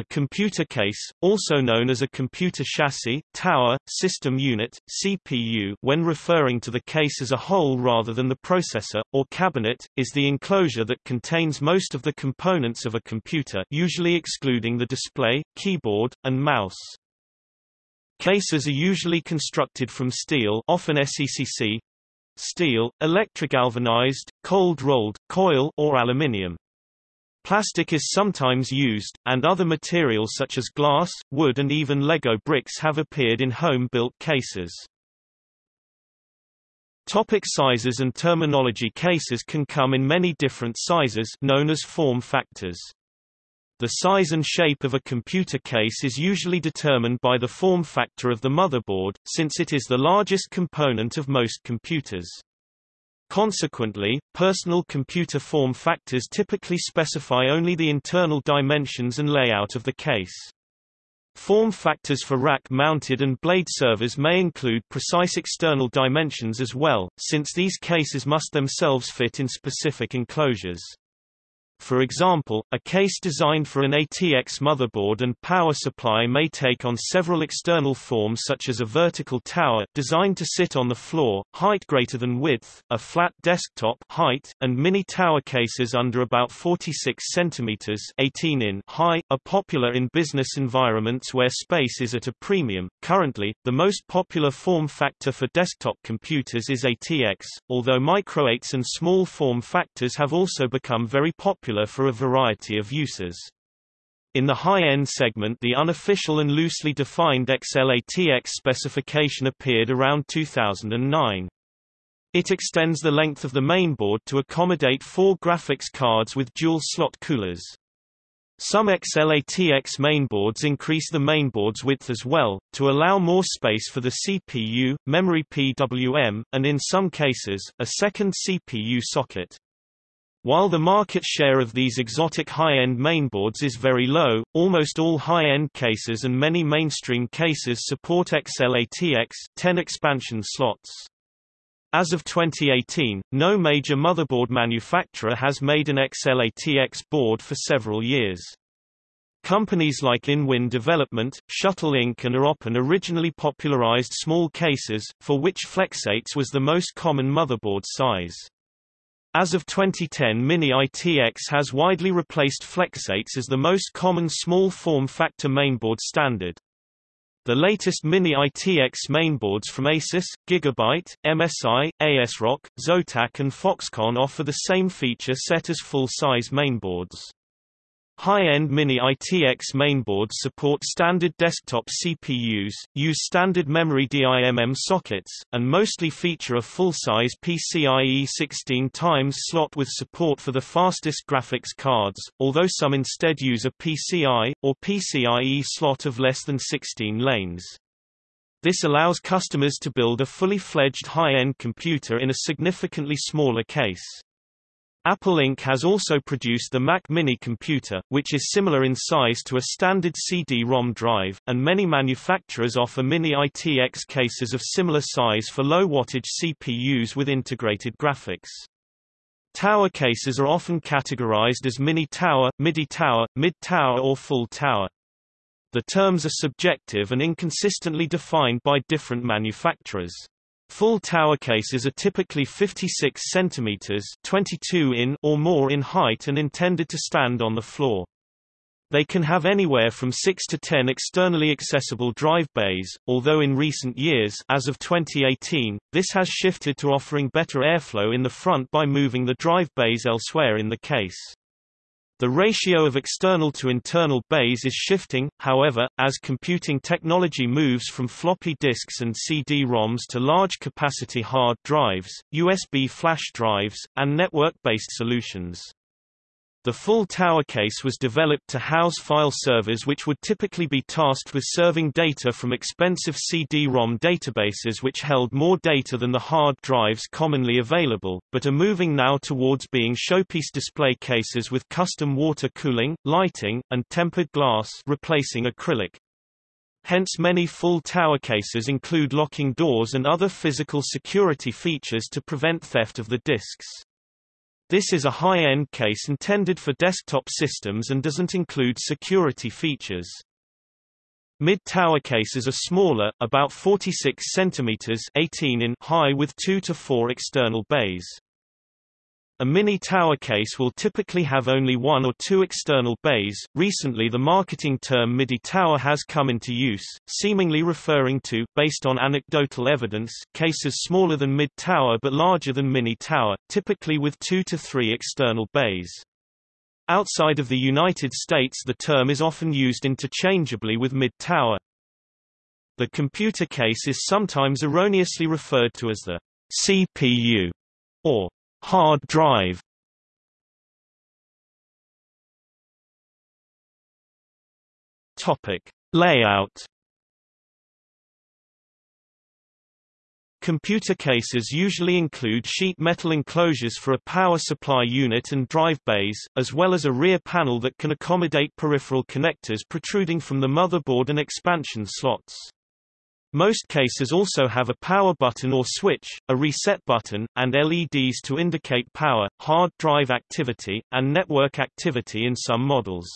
A computer case, also known as a computer chassis, tower, system unit, CPU when referring to the case as a whole rather than the processor, or cabinet, is the enclosure that contains most of the components of a computer usually excluding the display, keyboard, and mouse. Cases are usually constructed from steel often SECC, steel, electric galvanized, cold rolled, coil or aluminium. Plastic is sometimes used, and other materials such as glass, wood and even Lego bricks have appeared in home-built cases. Topic sizes and terminology Cases can come in many different sizes known as form factors. The size and shape of a computer case is usually determined by the form factor of the motherboard, since it is the largest component of most computers. Consequently, personal computer form factors typically specify only the internal dimensions and layout of the case. Form factors for rack-mounted and blade servers may include precise external dimensions as well, since these cases must themselves fit in specific enclosures. For example, a case designed for an ATX motherboard and power supply may take on several external forms such as a vertical tower designed to sit on the floor, height greater than width, a flat desktop height, and mini tower cases under about 46 cm 18 in high, are popular in business environments where space is at a premium. Currently, the most popular form factor for desktop computers is ATX, although micro-ATX and small form factors have also become very popular popular for a variety of uses. In the high-end segment the unofficial and loosely defined XL-ATX specification appeared around 2009. It extends the length of the mainboard to accommodate four graphics cards with dual-slot coolers. Some XL-ATX mainboards increase the mainboard's width as well, to allow more space for the CPU, memory PWM, and in some cases, a second CPU socket. While the market share of these exotic high-end mainboards is very low, almost all high-end cases and many mainstream cases support XL-ATX 10 expansion slots. As of 2018, no major motherboard manufacturer has made an XL-ATX board for several years. Companies like InWin Development, Shuttle Inc. and AOpen originally popularized small cases, for which FlexATX was the most common motherboard size. As of 2010 Mini ITX has widely replaced FlexATX as the most common small form factor mainboard standard. The latest Mini ITX mainboards from Asus, Gigabyte, MSI, ASRock, Zotac and Foxconn offer the same feature set as full-size mainboards. High-end Mini ITX mainboards support standard desktop CPUs, use standard memory DIMM sockets, and mostly feature a full-size PCIe 16 times slot with support for the fastest graphics cards, although some instead use a PCI, or PCIe slot of less than 16 lanes. This allows customers to build a fully fledged high-end computer in a significantly smaller case. Apple Inc. has also produced the Mac Mini computer, which is similar in size to a standard CD-ROM drive, and many manufacturers offer Mini ITX cases of similar size for low-wattage CPUs with integrated graphics. Tower cases are often categorized as mini tower, midi tower, mid tower or full tower. The terms are subjective and inconsistently defined by different manufacturers. Full tower cases are typically 56 cm 22 in or more in height and intended to stand on the floor. They can have anywhere from 6 to 10 externally accessible drive bays, although in recent years as of 2018, this has shifted to offering better airflow in the front by moving the drive bays elsewhere in the case. The ratio of external to internal bays is shifting, however, as computing technology moves from floppy disks and CD-ROMs to large-capacity hard drives, USB flash drives, and network-based solutions. The full tower case was developed to house file servers which would typically be tasked with serving data from expensive CD-ROM databases which held more data than the hard drives commonly available, but are moving now towards being showpiece display cases with custom water cooling, lighting, and tempered glass replacing acrylic. Hence many full tower cases include locking doors and other physical security features to prevent theft of the disks. This is a high-end case intended for desktop systems and doesn't include security features. Mid-tower cases are smaller, about 46 cm 18 in high with 2 to 4 external bays. A mini tower case will typically have only one or two external bays. Recently, the marketing term MIDI tower has come into use, seemingly referring to, based on anecdotal evidence, cases smaller than mid tower but larger than mini tower, typically with two to three external bays. Outside of the United States, the term is often used interchangeably with mid tower. The computer case is sometimes erroneously referred to as the CPU or hard drive Topic: Layout. Computer cases usually include sheet metal enclosures for a power supply unit and drive bays, as well as a rear panel that can accommodate peripheral connectors protruding from the motherboard and expansion slots. Most cases also have a power button or switch, a reset button, and LEDs to indicate power, hard drive activity, and network activity in some models.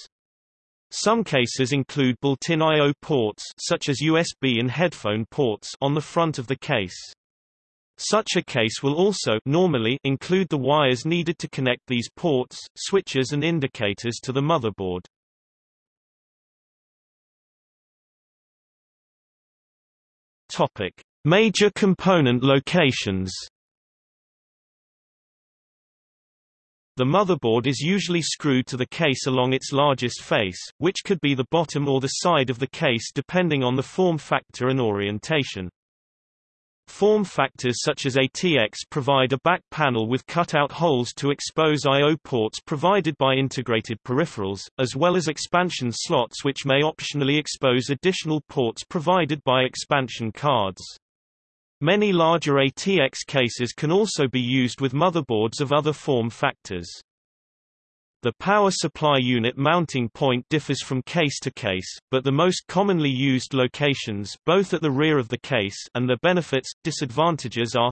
Some cases include built-in I.O. ports such as USB and headphone ports on the front of the case. Such a case will also normally include the wires needed to connect these ports, switches and indicators to the motherboard. Topic: Major component locations. The motherboard is usually screwed to the case along its largest face, which could be the bottom or the side of the case depending on the form factor and orientation. Form factors such as ATX provide a back panel with cutout holes to expose I.O. ports provided by integrated peripherals, as well as expansion slots which may optionally expose additional ports provided by expansion cards. Many larger ATX cases can also be used with motherboards of other form factors. The power supply unit mounting point differs from case to case, but the most commonly used locations both at the rear of the case and their benefits, disadvantages are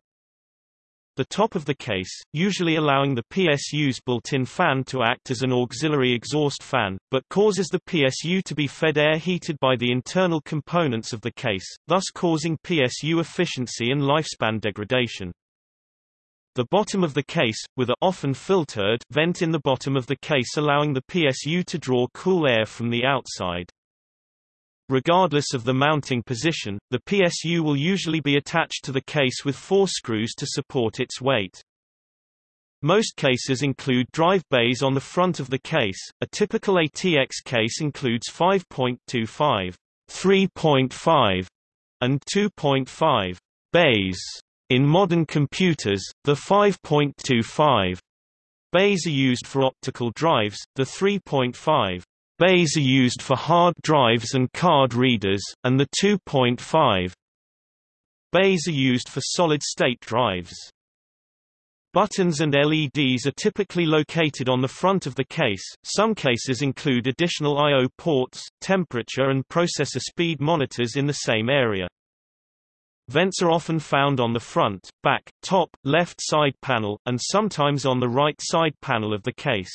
the top of the case, usually allowing the PSU's built-in fan to act as an auxiliary exhaust fan, but causes the PSU to be fed air heated by the internal components of the case, thus causing PSU efficiency and lifespan degradation. The bottom of the case, with a often filtered vent in the bottom of the case allowing the PSU to draw cool air from the outside. Regardless of the mounting position, the PSU will usually be attached to the case with four screws to support its weight. Most cases include drive bays on the front of the case. A typical ATX case includes 5.25, 3.5, and 2.5 bays. In modern computers, the 5.25 bays are used for optical drives, the 3.5 bays are used for hard drives and card readers, and the 2.5 bays are used for solid-state drives. Buttons and LEDs are typically located on the front of the case. Some cases include additional I/O ports, temperature and processor speed monitors in the same area. Vents are often found on the front, back, top, left side panel, and sometimes on the right side panel of the case.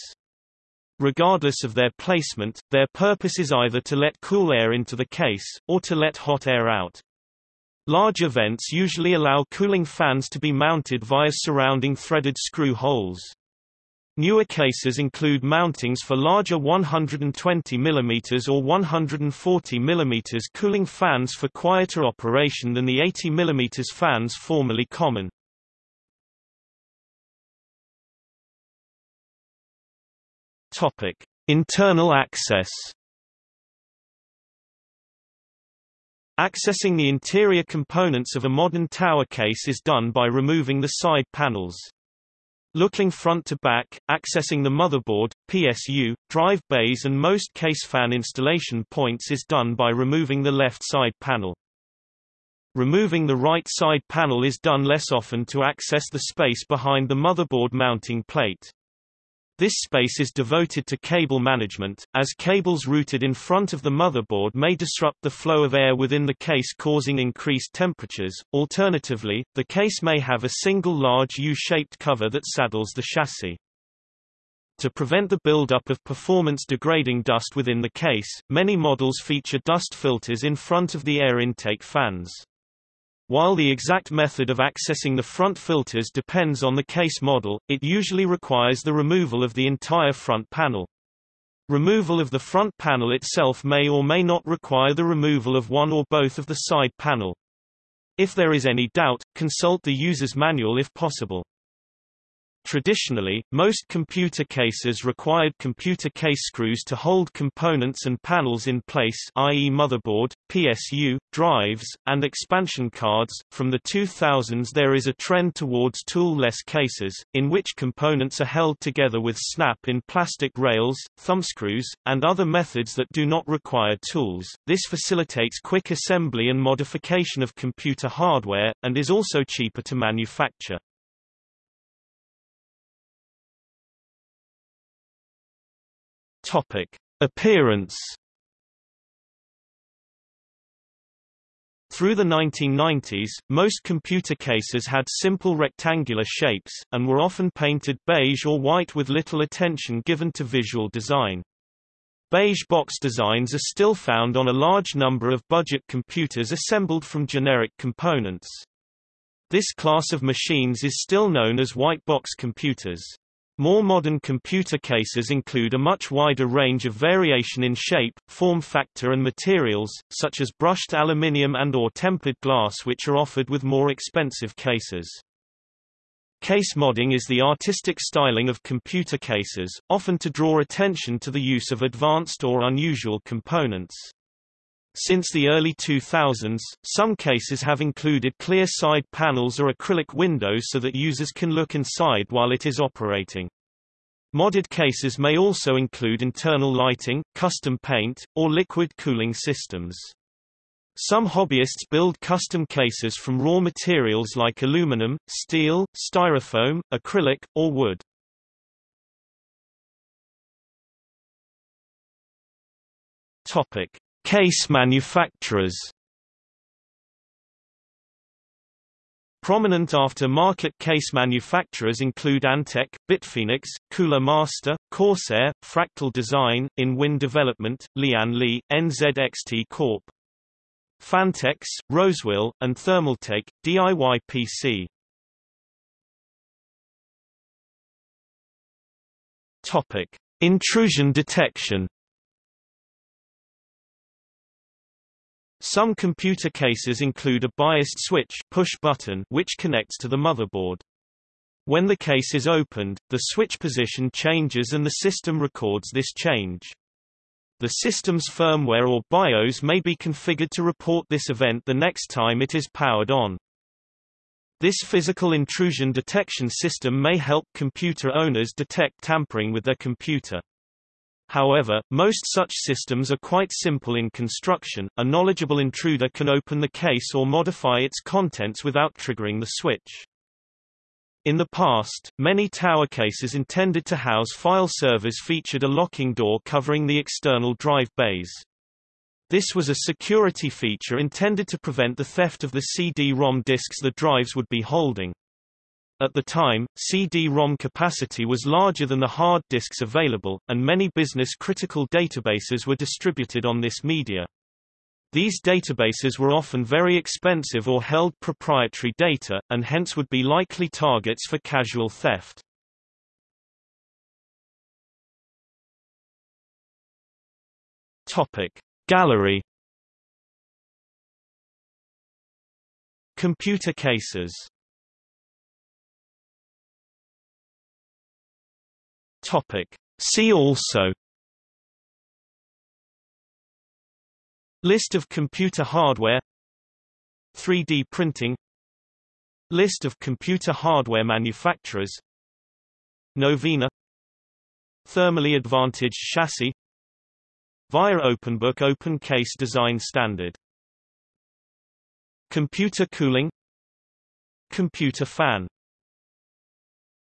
Regardless of their placement, their purpose is either to let cool air into the case, or to let hot air out. Larger vents usually allow cooling fans to be mounted via surrounding threaded screw holes. Newer cases include mountings for larger 120 mm or 140 mm cooling fans for quieter operation than the 80 mm fans formerly common. Topic: Internal access. Accessing the interior components of a modern tower case is done by removing the side panels. Looking front to back, accessing the motherboard, PSU, drive bays and most case fan installation points is done by removing the left side panel. Removing the right side panel is done less often to access the space behind the motherboard mounting plate. This space is devoted to cable management, as cables routed in front of the motherboard may disrupt the flow of air within the case causing increased temperatures. Alternatively, the case may have a single large U-shaped cover that saddles the chassis. To prevent the buildup of performance-degrading dust within the case, many models feature dust filters in front of the air intake fans. While the exact method of accessing the front filters depends on the case model, it usually requires the removal of the entire front panel. Removal of the front panel itself may or may not require the removal of one or both of the side panel. If there is any doubt, consult the user's manual if possible. Traditionally, most computer cases required computer case screws to hold components and panels in place i.e. motherboard, PSU, drives, and expansion cards. From the 2000s there is a trend towards tool-less cases, in which components are held together with snap in plastic rails, thumbscrews, and other methods that do not require tools. This facilitates quick assembly and modification of computer hardware, and is also cheaper to manufacture. Topic: Appearance. Through the 1990s, most computer cases had simple rectangular shapes, and were often painted beige or white with little attention given to visual design. Beige box designs are still found on a large number of budget computers assembled from generic components. This class of machines is still known as white box computers. More modern computer cases include a much wider range of variation in shape, form factor and materials, such as brushed aluminium and or tempered glass which are offered with more expensive cases. Case modding is the artistic styling of computer cases, often to draw attention to the use of advanced or unusual components. Since the early 2000s, some cases have included clear side panels or acrylic windows so that users can look inside while it is operating. Modded cases may also include internal lighting, custom paint, or liquid cooling systems. Some hobbyists build custom cases from raw materials like aluminum, steel, styrofoam, acrylic, or wood. Topic: Case manufacturers Prominent after-market case manufacturers include Antec, BitFenix, Cooler Master, Corsair, Fractal Design, InWin Development, Lian Li, NZXT Corp. Phanteks, Rosewill, and Thermaltake, DIY PC. Topic: Intrusion detection. Some computer cases include a biased switch push button which connects to the motherboard. When the case is opened, the switch position changes and the system records this change. The system's firmware or BIOS may be configured to report this event the next time it is powered on. This physical intrusion detection system may help computer owners detect tampering with their computer. However, most such systems are quite simple in construction, a knowledgeable intruder can open the case or modify its contents without triggering the switch. In the past, many tower cases intended to house file servers featured a locking door covering the external drive bays. This was a security feature intended to prevent the theft of the CD-ROM disks the drives would be holding. At the time, CD-ROM capacity was larger than the hard disks available, and many business-critical databases were distributed on this media. These databases were often very expensive or held proprietary data, and hence would be likely targets for casual theft. Gallery Computer cases Topic. See also List of computer hardware 3D printing List of computer hardware manufacturers Novena Thermally advantaged chassis VIA OpenBook Open Case Design Standard Computer cooling Computer fan